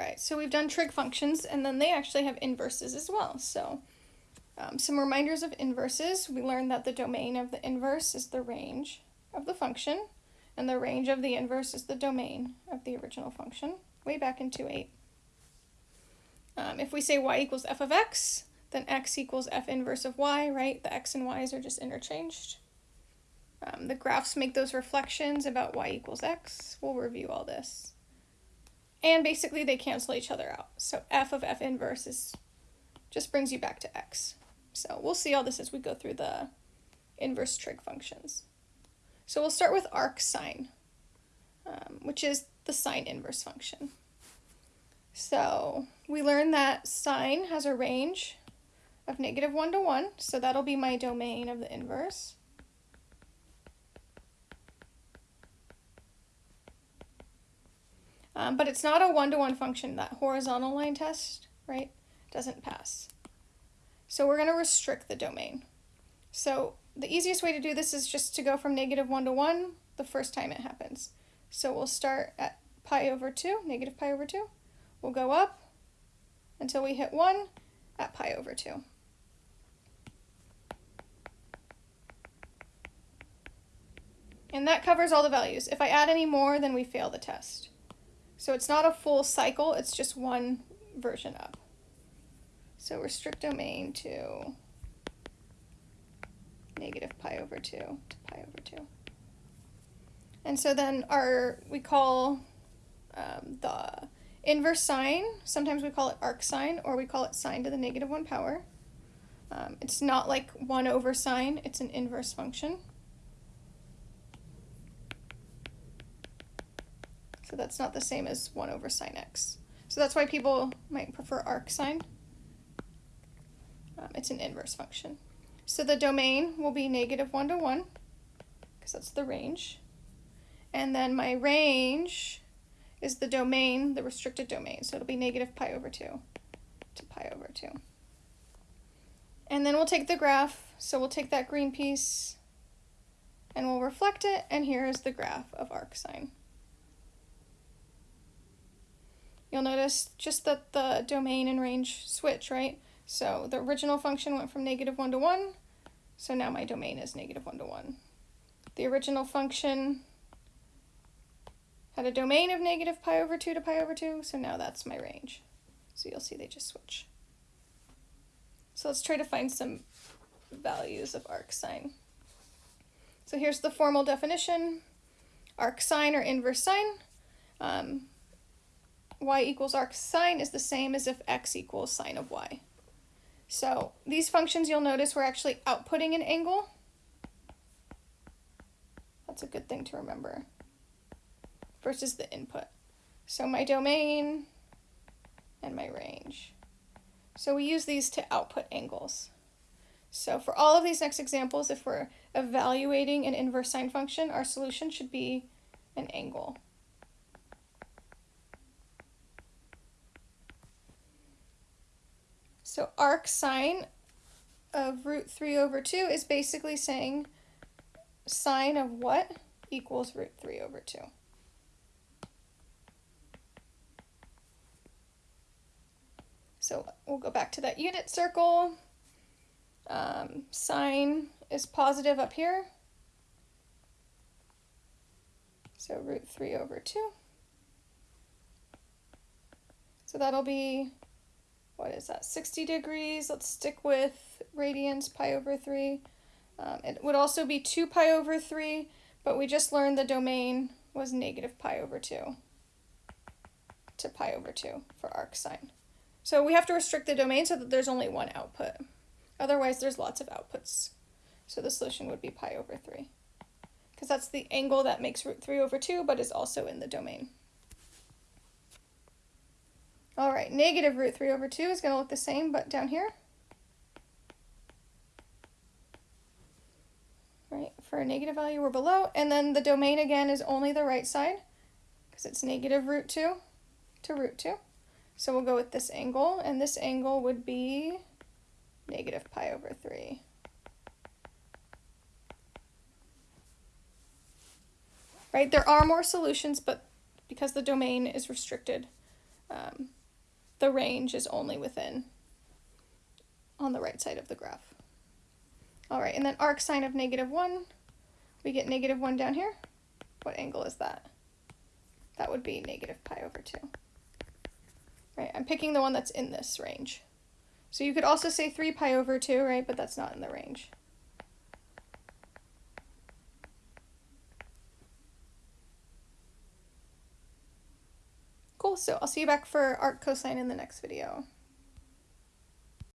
right, so we've done trig functions, and then they actually have inverses as well. So um, some reminders of inverses. We learned that the domain of the inverse is the range of the function, and the range of the inverse is the domain of the original function, way back in 2.8. Um, if we say y equals f of x, then x equals f inverse of y, right? The x and y's are just interchanged. Um, the graphs make those reflections about y equals x. We'll review all this. And basically they cancel each other out. So f of f inverse is just brings you back to x. So we'll see all this as we go through the inverse trig functions. So we'll start with arcsine, um, which is the sine inverse function. So we learned that sine has a range of negative 1 to 1, so that'll be my domain of the inverse. Um, but it's not a one-to-one -one function. That horizontal line test, right, doesn't pass. So we're going to restrict the domain. So the easiest way to do this is just to go from negative 1 to 1 the first time it happens. So we'll start at pi over 2, negative pi over 2. We'll go up until we hit 1 at pi over 2. And that covers all the values. If I add any more, then we fail the test. So it's not a full cycle, it's just one version up. So restrict domain to negative pi over 2 to pi over 2. And so then our, we call um, the inverse sine, sometimes we call it arcsine, or we call it sine to the negative 1 power. Um, it's not like 1 over sine, it's an inverse function. So that's not the same as 1 over sine x. So that's why people might prefer arcsine. Um, it's an inverse function. So the domain will be negative 1 to 1, because that's the range. And then my range is the domain, the restricted domain. So it'll be negative pi over 2 to pi over 2. And then we'll take the graph. So we'll take that green piece and we'll reflect it. And here is the graph of arcsine. You'll notice just that the domain and range switch, right? So the original function went from negative 1 to 1, so now my domain is negative 1 to 1. The original function had a domain of negative pi over 2 to pi over 2, so now that's my range. So you'll see they just switch. So let's try to find some values of arcsine. So here's the formal definition. Arcsine or inverse sine. Um, y equals arcsine is the same as if x equals sine of y. So these functions you'll notice we're actually outputting an angle. That's a good thing to remember. Versus the input. So my domain and my range. So we use these to output angles. So for all of these next examples, if we're evaluating an inverse sine function, our solution should be an angle. So arcsine of root 3 over 2 is basically saying sine of what equals root 3 over 2. So we'll go back to that unit circle. Um, sine is positive up here. So root 3 over 2. So that'll be what is that, 60 degrees. Let's stick with radians, pi over 3. Um, it would also be 2 pi over 3, but we just learned the domain was negative pi over 2 to pi over 2 for arcsine. So we have to restrict the domain so that there's only one output. Otherwise, there's lots of outputs. So the solution would be pi over 3. Because that's the angle that makes root 3 over 2, but is also in the domain. All right, negative root 3 over 2 is going to look the same, but down here. Right, for a negative value, we're below. And then the domain, again, is only the right side, because it's negative root 2 to root 2. So we'll go with this angle, and this angle would be negative pi over 3. Right, there are more solutions, but because the domain is restricted, um, the range is only within on the right side of the graph. All right, and then arc sine of negative 1, we get negative 1 down here. What angle is that? That would be negative pi over 2. Right, I'm picking the one that's in this range. So you could also say 3 pi over 2, right, but that's not in the range. So I'll see you back for arc cosine in the next video.